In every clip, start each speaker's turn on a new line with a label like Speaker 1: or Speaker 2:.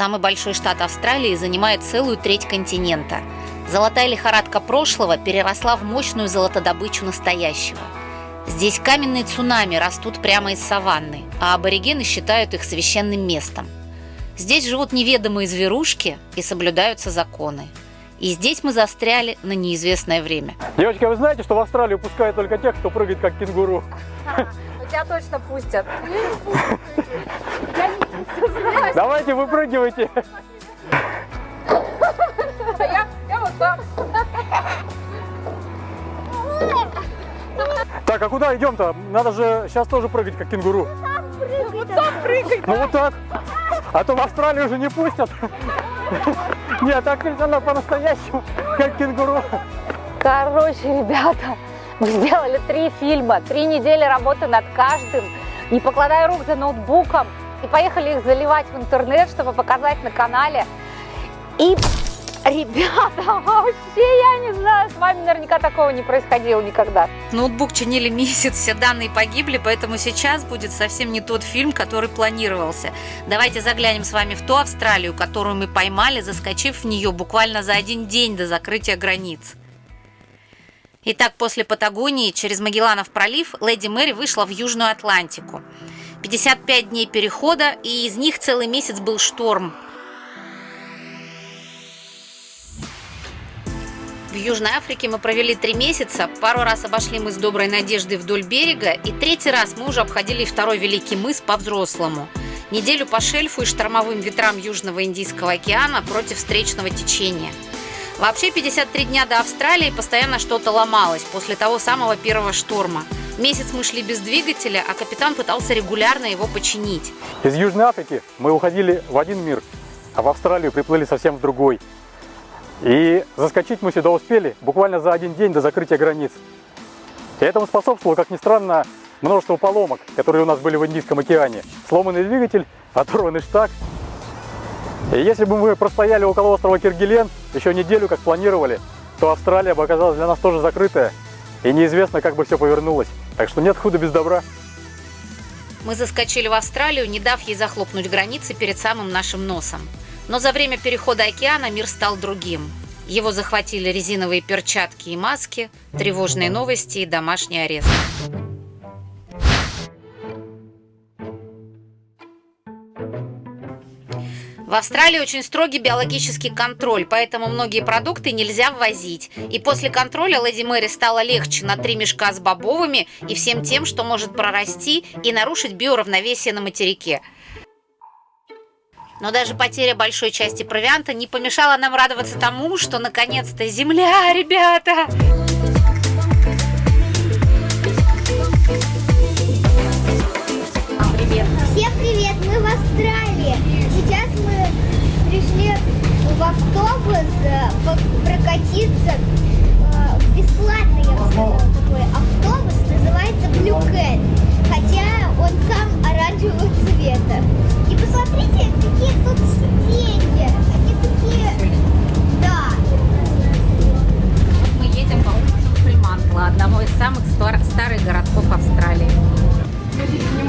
Speaker 1: Самый большой штат Австралии занимает целую треть континента. Золотая лихорадка прошлого переросла в мощную золотодобычу настоящего. Здесь каменные цунами растут прямо из саванны, а аборигены считают их священным местом. Здесь живут неведомые зверушки и соблюдаются законы. И здесь мы застряли на неизвестное время.
Speaker 2: Девочки, а вы знаете, что в Австралию пускают только тех, кто прыгает как кенгуру?
Speaker 3: Тебя точно пустят.
Speaker 2: Давайте выпрыгивайте.
Speaker 3: Я, я вот так.
Speaker 2: Так, а куда идем-то? Надо же сейчас тоже прыгать как кенгуру.
Speaker 3: Вот так прыгай.
Speaker 2: Ну вот так. А то в Австралию уже не пустят. Нет, так нельзя надо по-настоящему, как кенгуру.
Speaker 3: Короче, ребята, мы сделали три фильма, три недели работы над каждым, не покладая рук за ноутбуком, и поехали их заливать в интернет, чтобы показать на канале. И, ребята, вообще, я не знаю, с вами наверняка такого не происходило никогда.
Speaker 1: Ноутбук чинили месяц, все данные погибли, поэтому сейчас будет совсем не тот фильм, который планировался. Давайте заглянем с вами в ту Австралию, которую мы поймали, заскочив в нее буквально за один день до закрытия границ. Итак, после Патагонии через Магелланов пролив Леди Мэри вышла в Южную Атлантику. 55 дней перехода, и из них целый месяц был шторм. В Южной Африке мы провели три месяца, пару раз обошли мы с Доброй Надеждой вдоль берега, и третий раз мы уже обходили второй Великий мыс по-взрослому. Неделю по шельфу и штормовым ветрам Южного Индийского океана против встречного течения. Вообще 53 дня до Австралии постоянно что-то ломалось после того самого первого шторма. Месяц мы шли без двигателя, а капитан пытался регулярно его починить.
Speaker 2: Из Южной Африки мы уходили в один мир, а в Австралию приплыли совсем в другой. И заскочить мы сюда успели буквально за один день до закрытия границ. И этому способствовало, как ни странно, множество поломок, которые у нас были в Индийском океане. Сломанный двигатель, оторванный штаг. И если бы мы простояли около острова Киргилен еще неделю, как планировали, то Австралия бы оказалась для нас тоже закрытая. И неизвестно, как бы все повернулось. Так что нет худа без добра.
Speaker 1: Мы заскочили в Австралию, не дав ей захлопнуть границы перед самым нашим носом. Но за время перехода океана мир стал другим. Его захватили резиновые перчатки и маски, тревожные новости и домашний арест. В Австралии очень строгий биологический контроль, поэтому многие продукты нельзя ввозить. И после контроля Леди Мэри стало легче на три мешка с бобовыми и всем тем, что может прорасти и нарушить биоравновесие на материке. Но даже потеря большой части провианта не помешала нам радоваться тому, что наконец-то земля, ребята!
Speaker 4: Автобус э, прокатиться э, бесплатно, я бы сказала, такой автобус, называется Blue Cat, хотя он сам оранжевого цвета. И посмотрите, какие тут сиденья, они такие, да,
Speaker 1: Мы едем по улице Фримантла, одного из самых стар- старых городков Австралии.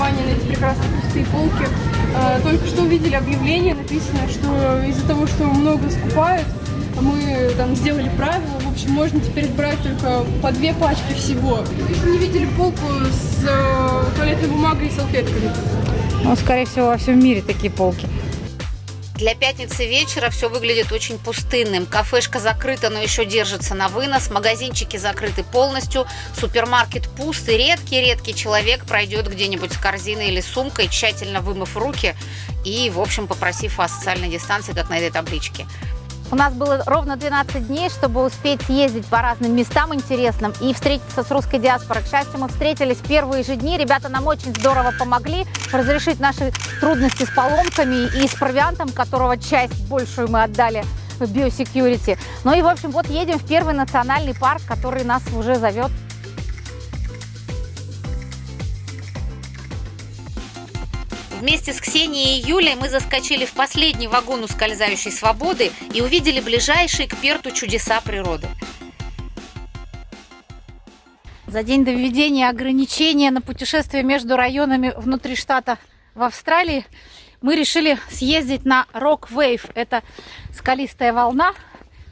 Speaker 5: Внимание на эти прекрасные пустые полки. Э, Только что увидели объявление, написано, что из-за того, что много скупают, мы там сделали правила, в общем, можно теперь брать только по две пачки всего. Не видели полку с э, туалетной бумагой и салфетками.
Speaker 3: Ну, скорее всего, во всем мире такие полки.
Speaker 1: Для пятницы вечера все выглядит очень пустынным. Кафешка закрыта, но еще держится на вынос. Магазинчики закрыты полностью. Супермаркет пуст. И редкий-редкий человек пройдет где-нибудь с корзиной или сумкой, тщательно вымыв руки и, в общем, попросив о социальной дистанции, как на этой табличке.
Speaker 3: У нас было ровно 12 дней, чтобы успеть съездить по разным местам интересным и встретиться с русской диаспорой. К счастью, мы встретились в первые же дни. Ребята нам очень здорово помогли разрешить наши трудности с поломками и с провиантом, которого часть большую мы отдали в биосекьюрити. Ну и, в общем, вот едем в первый национальный парк, который нас уже зовет.
Speaker 1: Вместе с Ксенией и Юлей мы заскочили в последний вагон ускользающей свободы и увидели ближайшие к Перту чудеса природы.
Speaker 3: За день до введения ограничения на путешествие между районами внутри штата в Австралии мы решили съездить на Rock Wave. Это скалистая волна.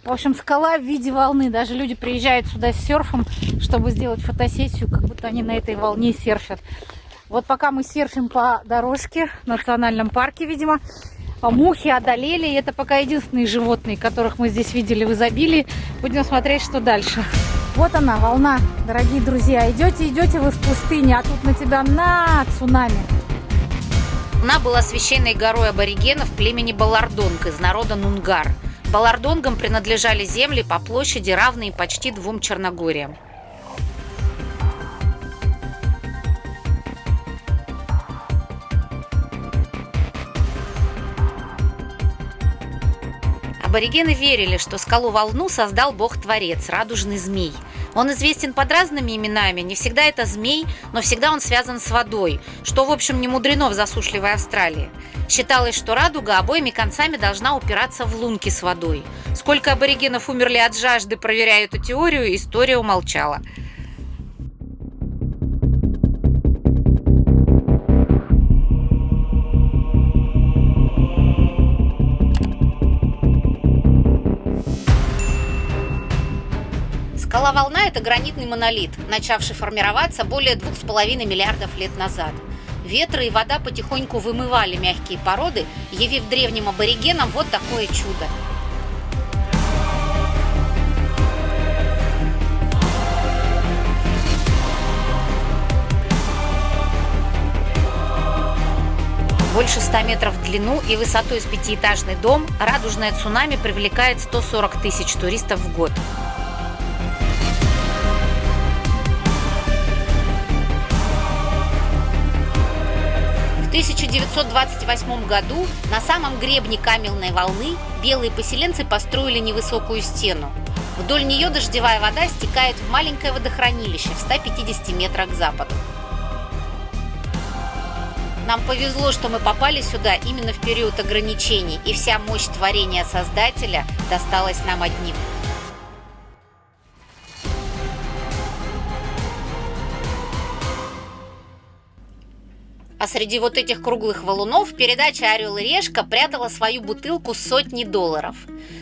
Speaker 3: В общем, скала в виде волны. Даже люди приезжают сюда с серфом, чтобы сделать фотосессию, как будто они на этой волне серфят. Вот пока мы серфим по дорожке в национальном парке, видимо, а мухи одолели. И это пока единственные животные, которых мы здесь видели в изобилии. Будем смотреть, что дальше. Вот она, волна, дорогие друзья. Идете, идете вы в пустыне, а тут на тебя на цунами.
Speaker 1: Она была священной горой аборигенов племени Балардонг из народа Нунгар. Балардонгам принадлежали земли по площади, равные почти двум Черногориям. Аборигены верили, что скалу-волну создал бог-творец, радужный змей. Он известен под разными именами, не всегда это змей, но всегда он связан с водой, что, в общем, не мудрено в засушливой Австралии. Считалось, что радуга обоими концами должна упираться в лунки с водой. Сколько аборигенов умерли от жажды, проверяя эту теорию, история умолчала. Скала-волна – это гранитный монолит, начавший формироваться более двух с половиной миллиардов лет назад. Ветры и вода потихоньку вымывали мягкие породы, явив древним аборигенам вот такое чудо. Больше 100 метров в длину и высотой с пятиэтажный дом, радужное цунами привлекает 140 тысяч туристов в год. 1928 году на самом гребне каменной волны белые поселенцы построили невысокую стену. Вдоль нее дождевая вода стекает в маленькое водохранилище в 150 метрах к западу. Нам повезло, что мы попали сюда именно в период ограничений, и вся мощь творения Создателя досталась нам одним. А среди вот этих круглых валунов передача «Орел и решка» прятала свою бутылку сотни долларов.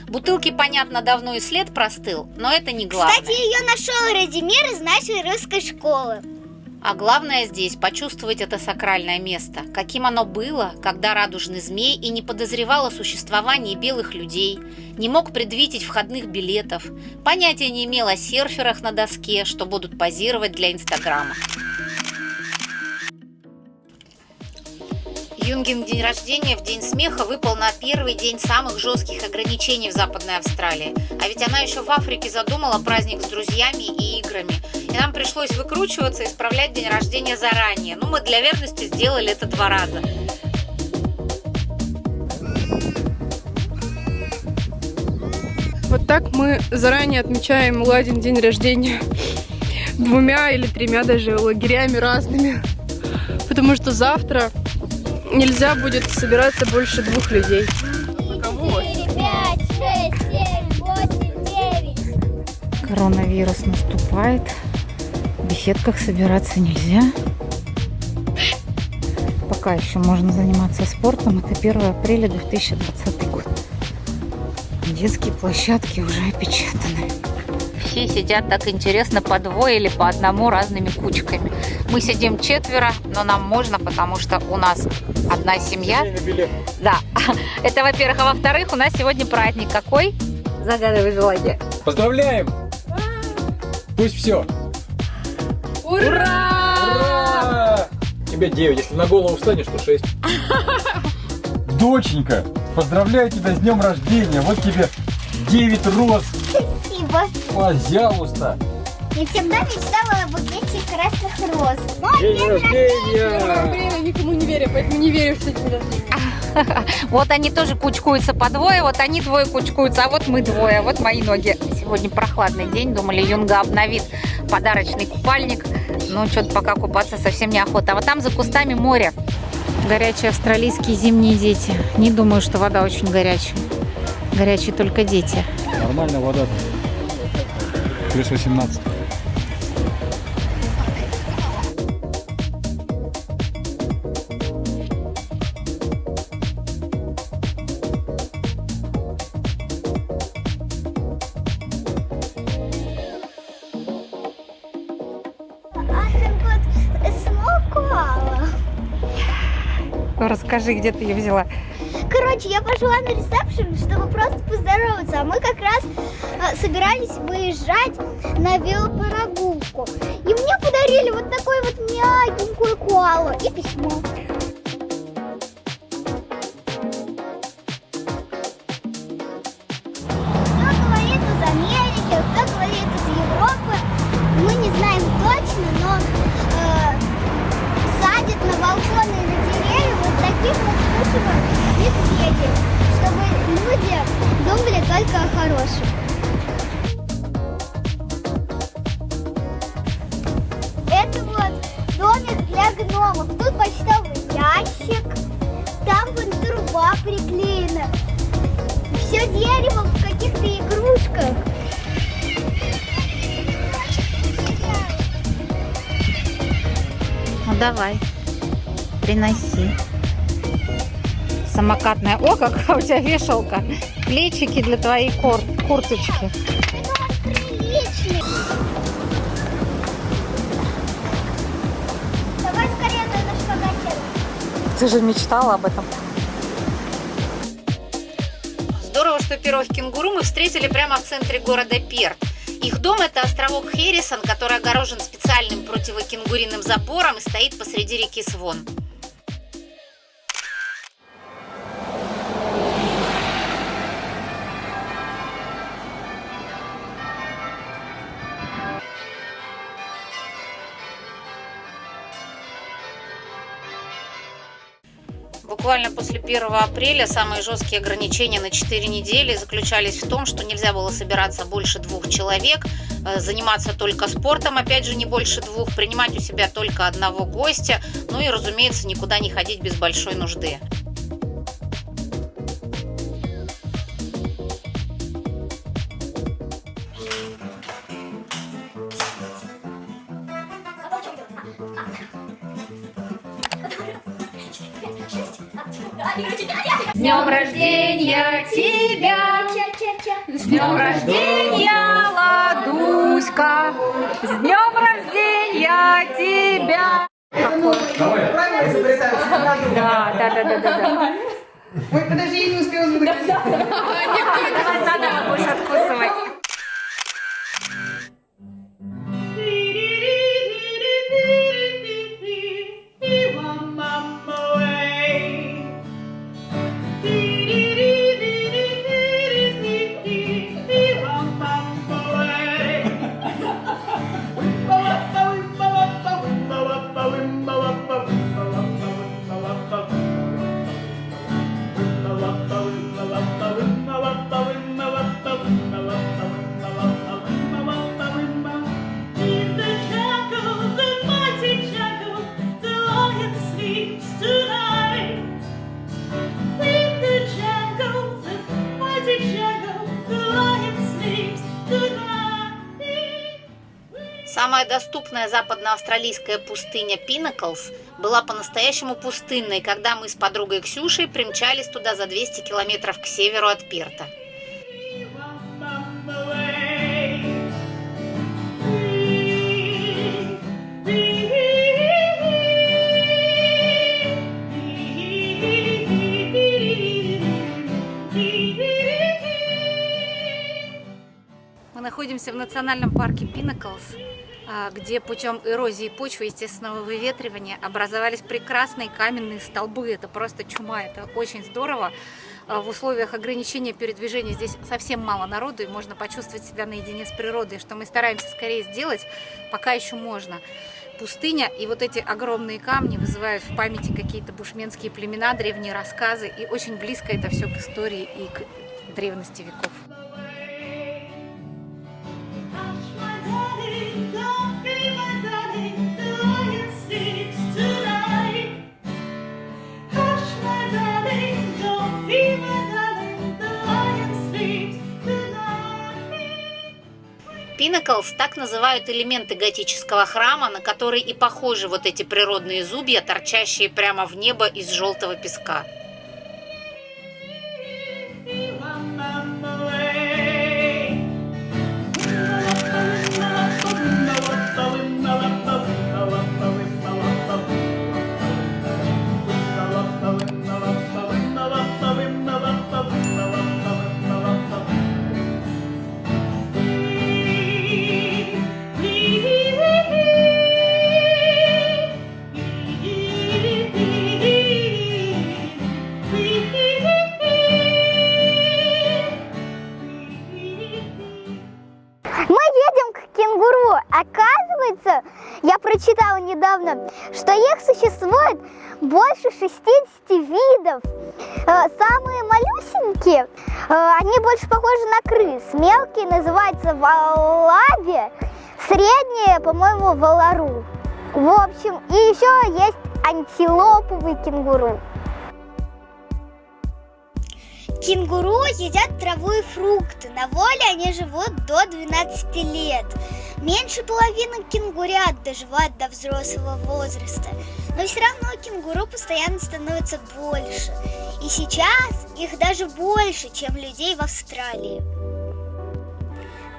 Speaker 1: Бутылки, понятно, давно и след простыл, но это не главное.
Speaker 4: Кстати, ее нашел Радимир из нашей русской школы.
Speaker 1: А главное здесь почувствовать это сакральное место, каким оно было, когда радужный змей и не подозревал о существовании белых людей, не мог предвидеть входных билетов, понятия не имел о серферах на доске, что будут позировать для Инстаграма. Юнгин день рождения в День смеха выпал на первый день самых жестких ограничений в Западной Австралии. А ведь она еще в Африке задумала праздник с друзьями и играми. И нам пришлось выкручиваться и справлять день рождения заранее. Ну, мы для верности сделали это два раза.
Speaker 5: Вот так мы заранее отмечаем Ладин день рождения двумя или тремя даже лагерями разными. Потому что завтра нельзя будет собираться больше двух людей.
Speaker 3: Коронавирус наступает. В беседках собираться нельзя. Пока еще можно заниматься спортом. Это 1 апреля 2020 год. Детские площадки уже опечатаны.
Speaker 1: Все сидят так интересно по двое или по одному разными кучками. Мы сидим четверо, но нам можно, потому что у нас одна семья. Да, это во-первых. А во-вторых, у нас сегодня праздник какой? Загадывай желание.
Speaker 2: Поздравляем! Пусть все. Ура! Тебе 9, если на голову встанешь, то 6. Доченька, поздравляю тебя с днем рождения. Вот тебе 9 роз.
Speaker 4: Спасибо.
Speaker 2: Пожалуйста.
Speaker 4: Я всегда мечтала Мой
Speaker 2: День
Speaker 4: день
Speaker 2: рождения!
Speaker 5: Блин, никому не верю, поэтому не верю, что день рождения.
Speaker 1: Вот они тоже кучкуются по двое, вот они двое кучкуются, а вот мы двое, вот мои ноги. Сегодня прохладный день, думали, Юнга обновит подарочный купальник. Но что-то пока купаться совсем неохота. А вот там за кустами море.
Speaker 3: Горячие австралийские зимние дети. Не думаю, что вода очень горячая. Горячие только дети.
Speaker 2: Нормальная вода. Плюс 18.
Speaker 1: Расскажи, где ты ее взяла.
Speaker 4: Короче, я пошла на ресепшн, чтобы просто поздороваться, а мы как раз э, собирались выезжать на велопрогулку. И мне подарили вот такой вот мягенькую коалу и письмо. Труба приклеена. Все дерево в каких-то игрушках.
Speaker 3: Ну давай, приноси. Самокатная. О, какая у тебя вешалка. Плечики для твоей кур- курточки. Ты же мечтала об этом.
Speaker 1: Пирог кенгуру мы встретили прямо в центре города Перт. Их дом – это островок Херрисон, который огорожен специальным противокенгуриным забором и стоит посреди реки Свон. Буквально после 1 апреля самые жесткие ограничения на 4 недели заключались в том, что нельзя было собираться больше двух человек, э, заниматься только спортом, опять же, не больше двух, принимать у себя только одного гостя, ну и, разумеется, никуда не ходить без большой нужды.
Speaker 3: Рождения тебя! С днем рождения, Ладуська! С днем рождения тебя! Да, да, да, да, да.
Speaker 6: Ой, подожди, я не успела звонить.
Speaker 3: Давай заново будешь откусывать.
Speaker 1: Доступная западноавстралийская пустыня Пинаклс была по-настоящему пустынной, когда мы с подругой Ксюшей примчались туда за 200 километров к северу от Перта. Мы находимся в национальном парке Пинаклс, где путем эрозии почвы естественного выветривания образовались прекрасные каменные столбы. Это просто чума, это очень здорово. А, В условиях ограничения передвижения здесь совсем мало народу, и можно почувствовать себя наедине с природой, что мы стараемся скорее сделать, пока еще можно. Пустыня и вот эти огромные камни вызывают в памяти какие-то бушменские племена, древние рассказы, и очень близко это все к истории и к древности веков. Пинаклс так называют элементы готического храма, на которые и похожи вот эти природные зубья, торчащие прямо в небо из желтого песка.
Speaker 4: Прочитала недавно, что их существует больше 60 видов. Э, Самые малюсенькие, э, они больше похожи на крыс. Мелкие называются валаби, средние, по-моему, валару. В общем, и еще есть антилоповый кенгуру. Кенгуру едят траву и фрукты. На воле они живут до 12 лет. Меньше половины кенгурят доживают до взрослого возраста. Но все равно кенгуру постоянно становится больше. И сейчас их даже больше, чем людей в Австралии.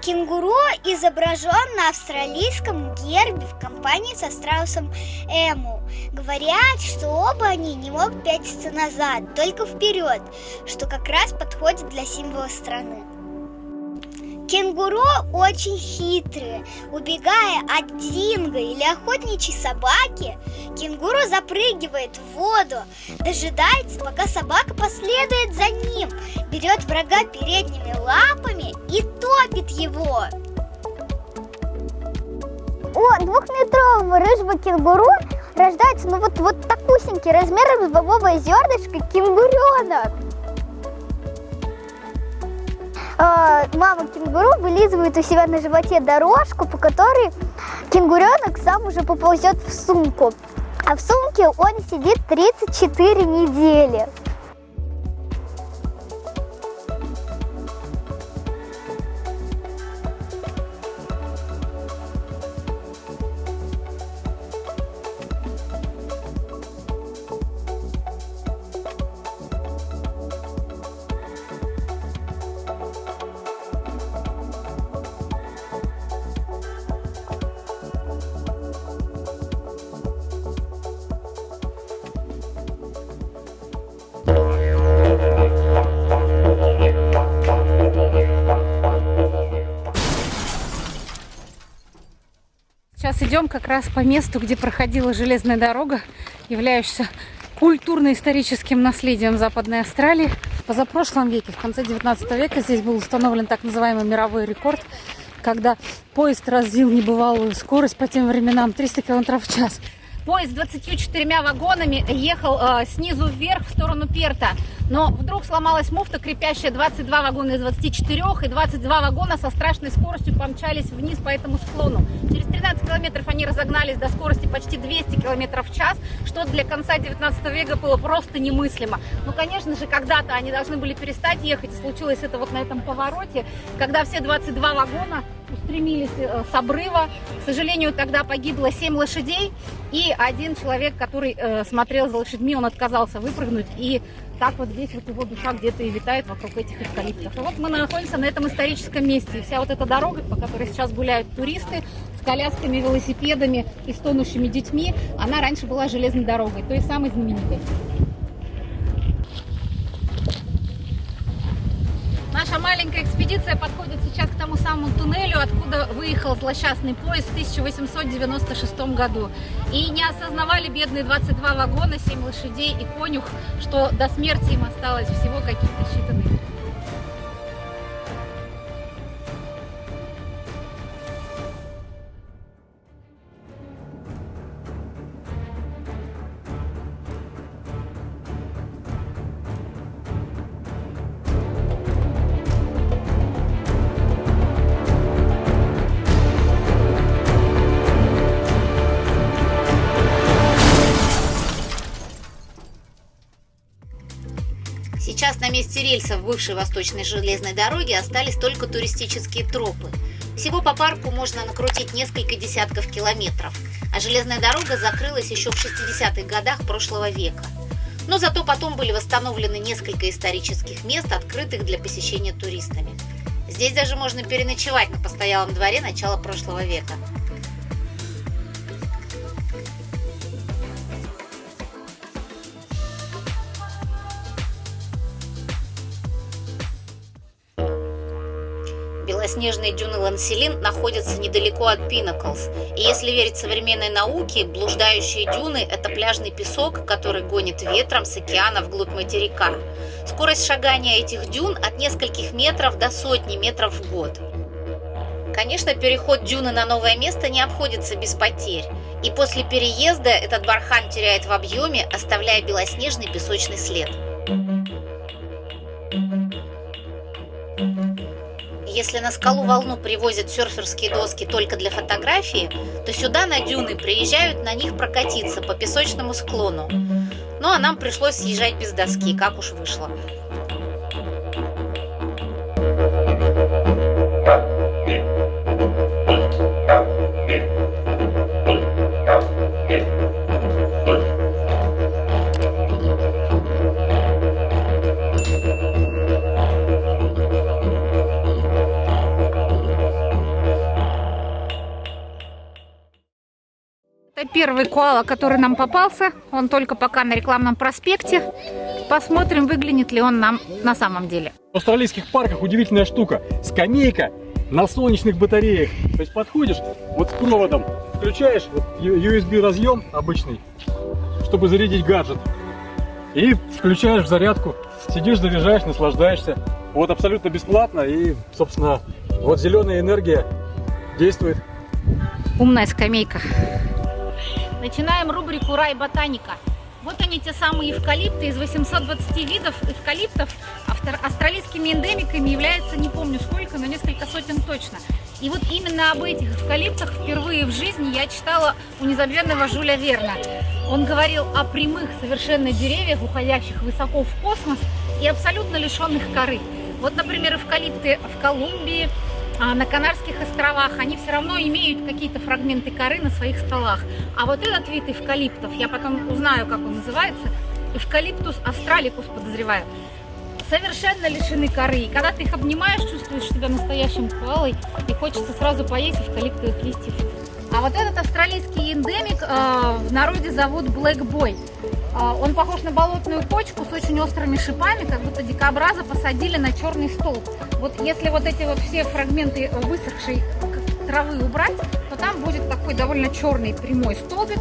Speaker 4: Кенгуру изображен на австралийском гербе в компании со страусом Эму. Говорят, что оба они не могут пятиться назад, только вперед, что как раз подходит для символа страны. Кенгуру очень хитрые. Убегая от динго или охотничьей собаки, кенгуру запрыгивает в воду, дожидается, пока собака последует за ним, берет врага передними лапами и топит его. У двухметрового рыжего кенгуру рождается ну вот, вот такусенький размером с бобовое зернышко кенгуренок. А, мама кенгуру вылизывает у себя на животе дорожку, по которой кенгуренок сам уже поползет в сумку. А в сумке он сидит 34 недели.
Speaker 1: Идем как раз по месту, где проходила железная дорога, являющаяся культурно-историческим наследием Западной Австралии. Позапрошлом веке, в конце 19 века, здесь был установлен так называемый мировой рекорд, когда поезд развил небывалую скорость по тем временам 300 км в час. Поезд с 24 вагонами ехал э, снизу вверх в сторону Перта, но вдруг сломалась муфта, крепящая 22 вагона из 24, и 22 вагона со страшной скоростью помчались вниз по этому склону. Через 13 километров они разогнались до скорости почти 200 километров в час, что для конца 19 века было просто немыслимо. Ну, конечно же, когда-то они должны были перестать ехать, и случилось это вот на этом повороте, когда все 22 вагона устремились э, с обрыва. К сожалению, тогда погибло 7 лошадей, и один человек, который э, смотрел за лошадьми, он отказался выпрыгнуть, и так вот здесь вот его душа где-то и витает вокруг этих эвкалиптов. И вот мы находимся на этом историческом месте, и вся вот эта дорога, по которой сейчас гуляют туристы, с колясками, велосипедами и стонущими детьми, она раньше была железной дорогой, той самой знаменитой. Наша маленькая экспедиция подходит сейчас к тому самому туннелю, откуда выехал злосчастный поезд в 1896 году. И не осознавали бедные 22 вагона, 7 лошадей и конюх, что до смерти им осталось всего каких-то считанные месте рельсов бывшей восточной железной дороги остались только туристические тропы. Всего по парку можно накрутить несколько десятков километров, а железная дорога закрылась еще в 60-х годах прошлого века. Но зато потом были восстановлены несколько исторических мест, открытых для посещения туристами. Здесь даже можно переночевать на постоялом дворе начала прошлого века. Белоснежные дюны Ланселин находятся недалеко от Пинаклс. И если верить современной науке, блуждающие дюны – это пляжный песок, который гонит ветром с океана вглубь материка. Скорость шагания этих дюн от нескольких метров до сотни метров в год. Конечно, переход дюны на новое место не обходится без потерь.
Speaker 7: И после переезда этот бархан теряет в объеме, оставляя белоснежный песочный след. Если на скалу волну привозят серферские доски только для фотографии, то сюда на дюны приезжают на них прокатиться по песочному склону. Ну а нам пришлось съезжать без доски, как уж вышло.
Speaker 1: Первый коала, который нам попался. Он только пока на рекламном проспекте. Посмотрим, выглянет ли он нам на самом деле.
Speaker 2: В австралийских парках удивительная штука. Скамейка на солнечных батареях. То есть подходишь, вот с проводом включаешь вот USB разъем обычный, чтобы зарядить гаджет. И включаешь в зарядку. Сидишь, заряжаешь, наслаждаешься. Вот абсолютно бесплатно. И, собственно, вот зеленая энергия действует.
Speaker 1: Умная скамейка. Начинаем рубрику «Рай ботаника». Вот они, те самые эвкалипты. Из 820 видов эвкалиптов австралийскими эндемиками является, не помню сколько, но несколько сотен точно. И вот именно об этих эвкалиптах впервые в жизни я читала у незабвенного Жюля Верна. Он говорил о прямых совершенно деревьях, уходящих высоко в космос и абсолютно лишенных коры. Вот, например, эвкалипты в Колумбии, на Канарских островах, они все равно имеют какие-то фрагменты коры на своих стволах. А вот этот вид эвкалиптов, я потом узнаю, как он называется, эвкалиптус австраликус, подозреваю, совершенно лишены коры. И когда ты их обнимаешь, чувствуешь себя настоящим коалой, и хочется сразу поесть эвкалиптовых листьев. А вот этот австралийский эндемик э, в народе зовут Black Boy. Э, он похож на болотную почку с очень острыми шипами, как будто дикобраза посадили на черный столб. Вот если вот эти вот все фрагменты высохшей травы убрать, то там будет такой довольно черный прямой столбик,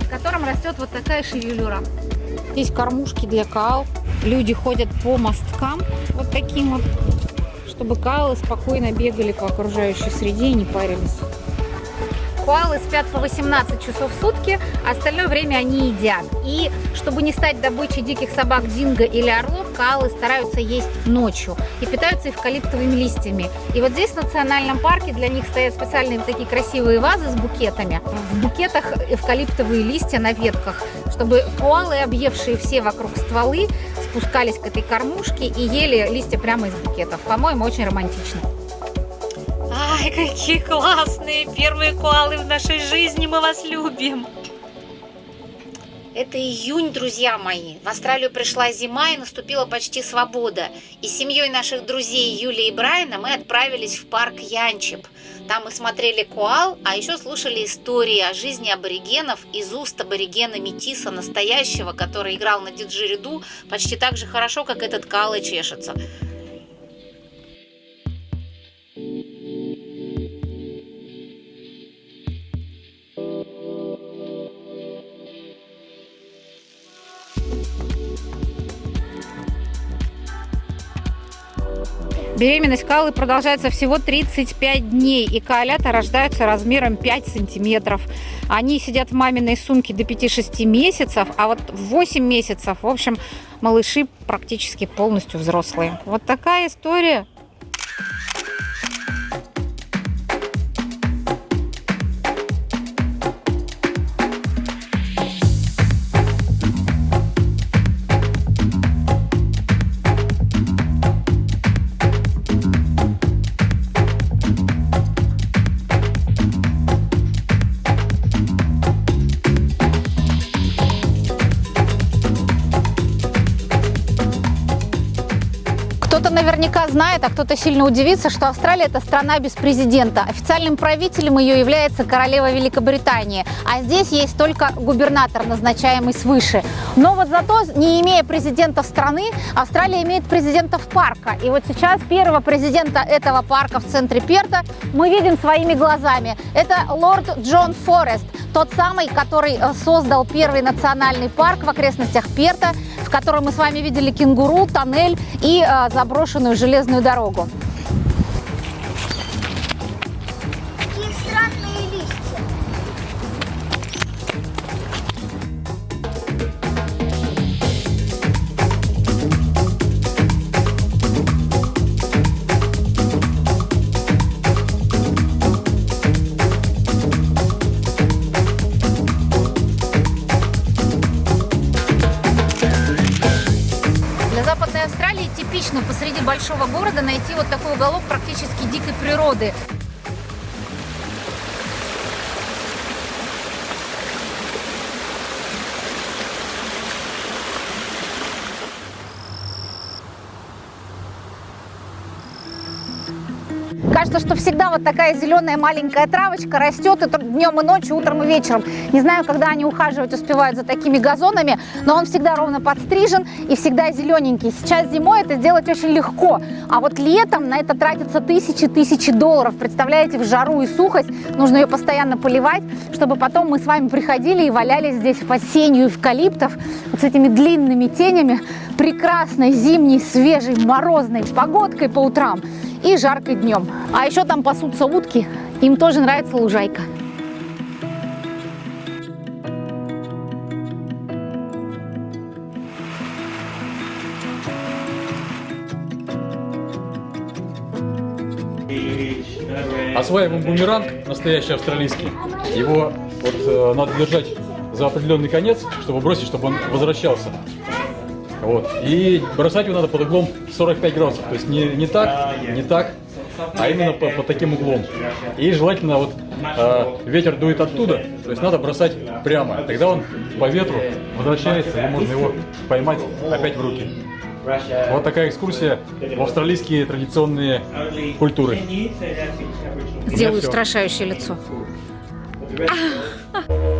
Speaker 1: в котором растет вот такая шевелюра. Здесь кормушки для каал. Люди ходят по мосткам вот таким вот, чтобы каалы спокойно бегали по окружающей среде и не парились. Коалы спят по 18 часов в сутки, остальное время они едят. И чтобы не стать добычей диких собак динго или орлов, коалы стараются есть ночью и питаются эвкалиптовыми листьями. И вот здесь в национальном парке для них стоят специальные такие красивые вазы с букетами. В букетах эвкалиптовые листья на ветках, чтобы коалы, объевшие все вокруг стволы, спускались к этой кормушке и ели листья прямо из букетов. По-моему, очень романтично.
Speaker 7: Ай, какие классные первые коалы в нашей жизни, мы вас любим. Это июнь, друзья мои. В Австралию пришла зима и наступила почти свобода. И с семьей наших друзей Юли и Брайана мы отправились в парк Янчеп. Там мы смотрели коал, а еще слушали истории о жизни аборигенов из уст аборигена Метиса, настоящего, который играл на диджериду почти так же хорошо, как этот коал и чешется.
Speaker 1: Беременность калы продолжается всего 35 дней, и коалята рождаются размером 5 сантиметров. Они сидят в маминой сумке до 5-6 месяцев, а вот в 8 месяцев, в общем, малыши практически полностью взрослые. Вот такая история. Знает, а кто-то сильно удивится, что Австралия – это страна без президента. Официальным правителем ее является королева Великобритании. А здесь есть только губернатор, назначаемый свыше. Но вот зато, не имея президента страны, Австралия имеет президентов парка. И вот сейчас первого президента этого парка в центре Перта мы видим своими глазами. Это лорд Джон Форест, тот самый, который э, создал первый национальный парк в окрестностях Перта, в котором мы с вами видели кенгуру, тоннель и э, заброшенную железную дорогу. Города найти вот такой уголок практически дикой природы. Вот такая зеленая маленькая травочка растет и днем и ночью, утром и вечером. Не знаю, когда они ухаживать успевают за такими газонами, но он всегда ровно подстрижен и всегда зелененький. Сейчас зимой это сделать очень легко, а вот летом на это тратятся тысячи-тысячи долларов. Представляете, в жару и сухость нужно ее постоянно поливать, чтобы потом мы с вами приходили и валялись здесь под сенью эвкалиптов вот с этими длинными тенями, прекрасной зимней, свежей, морозной погодкой по утрам и жарко днем. А еще там пасутся утки, им тоже нравится лужайка.
Speaker 2: Осваиваем бумеранг, настоящий австралийский. Его вот, э, надо держать за определенный конец, чтобы бросить, чтобы он возвращался. Вот. И бросать его надо под углом 45 градусов. То есть не, не так, не так, а именно по, под таким углом. И желательно вот э, ветер дует оттуда, то есть надо бросать прямо. Тогда он по ветру возвращается, и можно его поймать опять в руки. Вот такая экскурсия в австралийские традиционные культуры.
Speaker 8: Сделаю устрашающее лицо.